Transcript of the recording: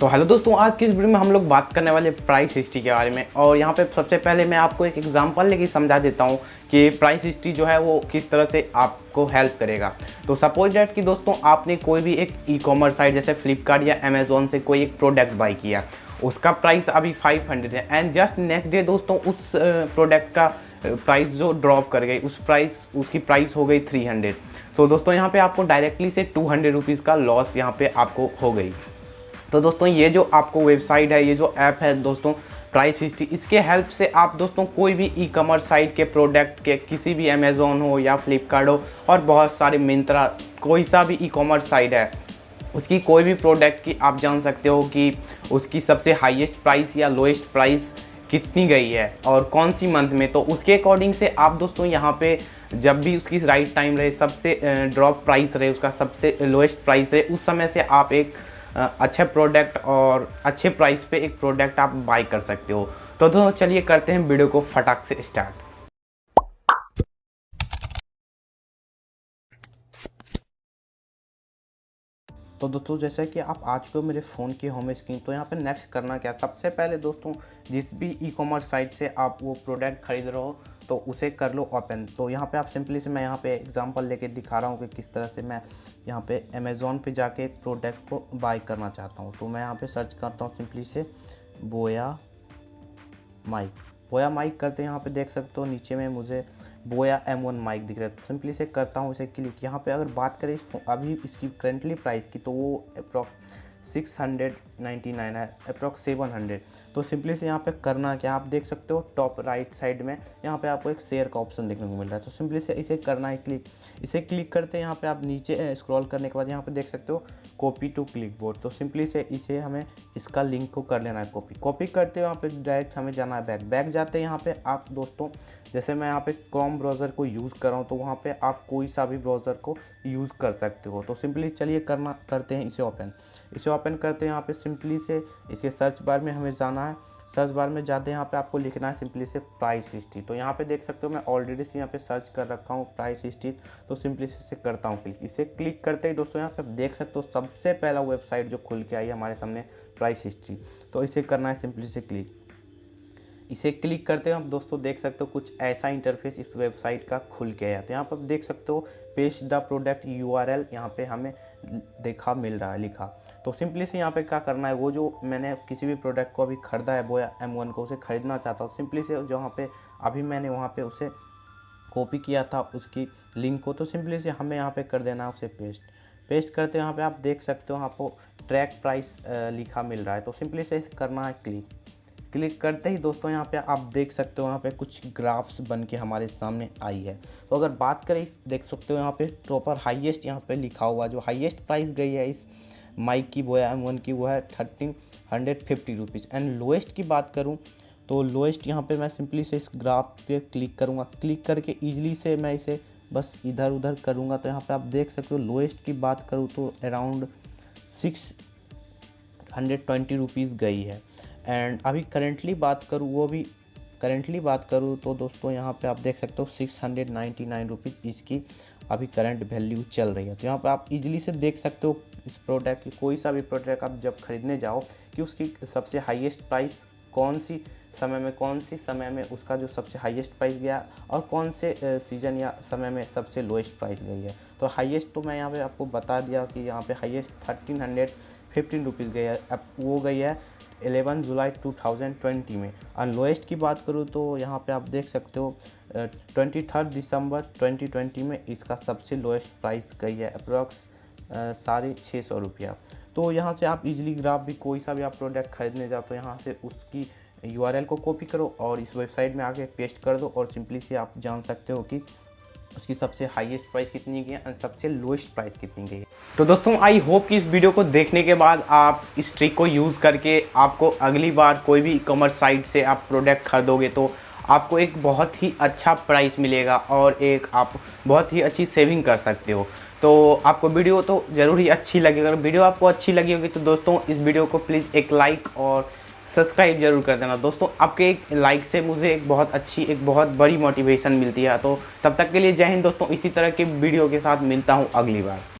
तो हेलो दोस्तों, आज की इस वीडियो में हम लोग बात करने वाले प्राइस हिस्ट्री के बारे में। और यहाँ पे सबसे पहले मैं आपको एक एग्जांपल लेके समझा देता हूँ कि प्राइस हिस्ट्री जो है वो किस तरह से आपको हेल्प करेगा। तो सपोज़ डेट कि दोस्तों, आपने कोई भी एक ई कॉमर्स साइट जैसे फ्लिपकार्ट या अमेजोन से कोई एक प्रोडक्ट बाई किया। उसका प्राइस अभी 500 है। एंड जस्ट नेक्स्ट डे दोस्तों, उस प्रोडक्ट का प्राइस जो ड्रॉप कर गई, उस प्राइस उसकी प्राइस हो गई 300 तो दोस्तों, यहाँ पे आपको डायरेक्टली से टू हंड्रेड का लॉस यहाँ पे आपको हो गई। तो दोस्तों, ये जो आपको वेबसाइट है, ये जो ऐप है दोस्तों, प्राइस हिस्ट्री, इसके हेल्प से आप दोस्तों कोई भी ई कॉमर्स साइट के प्रोडक्ट के, किसी भी अमेज़ोन हो या फ्लिपकार्ट हो और बहुत सारे मिंत्रा कोई सा भी ई कॉमर्स साइट है, उसकी कोई भी प्रोडक्ट की आप जान सकते हो कि उसकी सबसे हाईएस्ट प्राइस या लोएस्ट प्राइस कितनी गई है और कौन सी मंथ में। तो उसके अकॉर्डिंग से आप दोस्तों यहाँ पे जब भी उसकी राइट टाइम रहे, सबसे ड्रॉप प्राइस रहे, उसका सबसे लोएस्ट प्राइस रहे, उस समय से आप एक अच्छे प्रोडक्ट और अच्छे प्राइस पे एक प्रोडक्ट आप बाई कर सकते हो। तो दोस्तों, चलिए करते हैं वीडियो को फटाक से स्टार्ट तो दोस्तों, जैसे कि आप आज को मेरे फ़ोन की होम स्क्रीन तो यहाँ पे नेक्स्ट करना क्या? सबसे पहले दोस्तों, जिस भी ई कॉमर्स साइट से आप वो प्रोडक्ट खरीद रहे हो तो उसे कर लो ओपन तो यहाँ पे आप सिंपली से मैं यहाँ पे एग्जांपल लेके दिखा रहा हूँ कि किस तरह से मैं यहाँ पे अमेज़ोन पे जाके प्रोडक्ट को बाय करना चाहता हूँ। तो मैं यहाँ पे सर्च करता हूँ सिंपली से बोया माइक बोया माइक करते यहाँ पे देख सकते हो, नीचे में मुझे बोया एम वन माइक दिख रहा है। तो सिंपली से करता हूँ इसे क्लिक यहाँ पे अगर बात करें अभी इसकी करेंटली प्राइस की तो वो अप्रॉक्स सिक्स हंड्रेड नाइन है अप्रॉक्स सेवन हंड्रेड तो सिंपली से यहाँ पे करना क्या, आप देख सकते हो टॉप राइट साइड में यहाँ पे आपको एक शेयर का ऑप्शन देखने को मिल रहा है। तो सिंपली से इसे करना है क्लिक इसे क्लिक करते हैं यहाँ पे आप नीचे स्क्रॉल करने के बाद यहाँ पे देख सकते हो कॉपी टू क्लिक बोर्ड तो सिंपली से इसे हमें इसका लिंक को कर लेना है कॉपी कॉपी करते हो यहाँ पे डायरेक्ट हमें जाना है बैक बैक जाते हैं यहाँ पे आप दोस्तों, जैसे मैं यहाँ पे क्रोम ब्राउज़र को यूज़ कर रहा हूँ तो वहाँ पे आप कोई सा भी ब्राउज़र को यूज़ कर सकते हो। तो सिंपली चलिए करना, करते हैं इसे ओपन इसे ओपन करते हैं यहाँ पे सिंपली से इसके सर्च बार में हमें जाना है। सर्च बार में जाते हैं, यहाँ पे आपको लिखना है सिंपली से प्राइस हिस्ट्री तो यहाँ पे देख सकते हो, मैं ऑलरेडी से यहाँ पे सर्च कर रखा हूँ प्राइस हिस्ट्री तो सिंपली से करता हूँ क्लिक इसे क्लिक करते ही दोस्तों, यहाँ पे देख सकते हो, सबसे पहला वेबसाइट जो खुल के आई है हमारे सामने प्राइस हिस्ट्री तो इसे करना है सिंपली से क्लिक इसे क्लिक करते हैं आप दोस्तों देख सकते हो, कुछ ऐसा इंटरफेस इस वेबसाइट का खुल के आया तो यहाँ पर देख सकते हो paste the product U R L यहाँ पर हमें देखा, मिल रहा है, लिखा। तो सिंपली से यहाँ पे क्या करना है, वो जो मैंने किसी भी प्रोडक्ट को अभी ख़रीदा है, वो एम वन को उसे ख़रीदना चाहता हूँ, सिंपली से जहाँ पे अभी मैंने वहाँ पे उसे कॉपी किया था, उसकी लिंक को तो सिंपली से हमें यहाँ पे कर देना है उसे पेस्ट पेस्ट करते यहाँ पे आप देख सकते हो आपको ट्रैक प्राइस लिखा मिल रहा है तो सिंपली से करना है क्लिक क्लिक करते ही दोस्तों यहाँ पे आप देख सकते हो यहाँ पे कुछ ग्राफ्स बन के हमारे सामने आई है। तो अगर बात करें, देख सकते हो यहाँ पे प्रॉपर हाईएस्ट यहाँ पे लिखा हुआ जो हाईएस्ट प्राइस गई है इस माइक की वो है एम वन की वो है thirteen hundred fifty rupees and lowest की बात करूँ तो लोएस्ट यहाँ पे मैं सिंपली से इस ग्राफ पे क्लिक करूँगा. क्लिक करके ईजिली से मैं इसे बस इधर उधर करूँगा. तो यहाँ पे आप देख सकते हो लोएस्ट की बात करूँ तो around six hundred twenty rupees गई है. एंड अभी करेंटली बात करूँ, वो भी करेंटली बात करूँ तो दोस्तों यहाँ पे आप देख सकते हो six hundred ninety nine rupees इसकी अभी करंट वैल्यू चल रही है. तो यहाँ पे आप इजीली से देख सकते हो इस प्रोडक्ट की, कोई सा भी प्रोडक्ट आप जब खरीदने जाओ कि उसकी सबसे हाईएस्ट प्राइस कौन सी समय में, कौन सी समय में उसका जो सबसे हाईएस्ट प्राइस गया और कौन से सीज़न या समय में सबसे लोएस्ट प्राइस गई है। तो हाईएस्ट तो मैं यहाँ पे आपको बता दिया कि यहाँ पे highest thirteen hundred fifteen rupees गई है, अब वो गई है 11 जुलाई 2020 में। और लोएस्ट की बात करूँ तो यहाँ पे आप देख सकते हो ट्वेंटी थर्ड दिसंबर 2020 में इसका सबसे लोएस्ट प्राइस गई है अप्रॉक्स साढ़े छः सौ रुपया। तो यहाँ से आप इजीली ग्राफ भी कोई सा भी आप प्रोडक्ट खरीदने जाओ तो यहाँ से उसकी यूआरएल को कॉपी करो और इस वेबसाइट में आके पेस्ट कर दो और सिंपली से आप जान सकते हो कि उसकी सबसे हाईएस्ट प्राइस कितनी गई है और सबसे लोएस्ट प्राइस कितनी गई है। तो दोस्तों आई होप कि इस वीडियो को देखने के बाद आप इस ट्रिक को यूज़ करके आपको अगली बार कोई भी कॉमर्स साइट से आप प्रोडक्ट खरीदोगे तो आपको एक बहुत ही अच्छा प्राइस मिलेगा और एक आप बहुत ही अच्छी सेविंग कर सकते हो। तो आपको वीडियो तो ज़रूर ही अच्छी लगेगी। अगर वीडियो आपको अच्छी लगी होगी तो दोस्तों, इस वीडियो को प्लीज़ एक लाइक और सब्सक्राइब ज़रूर कर देना। दोस्तों, आपके एक लाइक से मुझे एक बहुत अच्छी, एक बहुत बड़ी मोटिवेशन मिलती है। तो तब तक के लिए जय हिंद दोस्तों, इसी तरह के वीडियो के साथ मिलता हूँ अगली बार।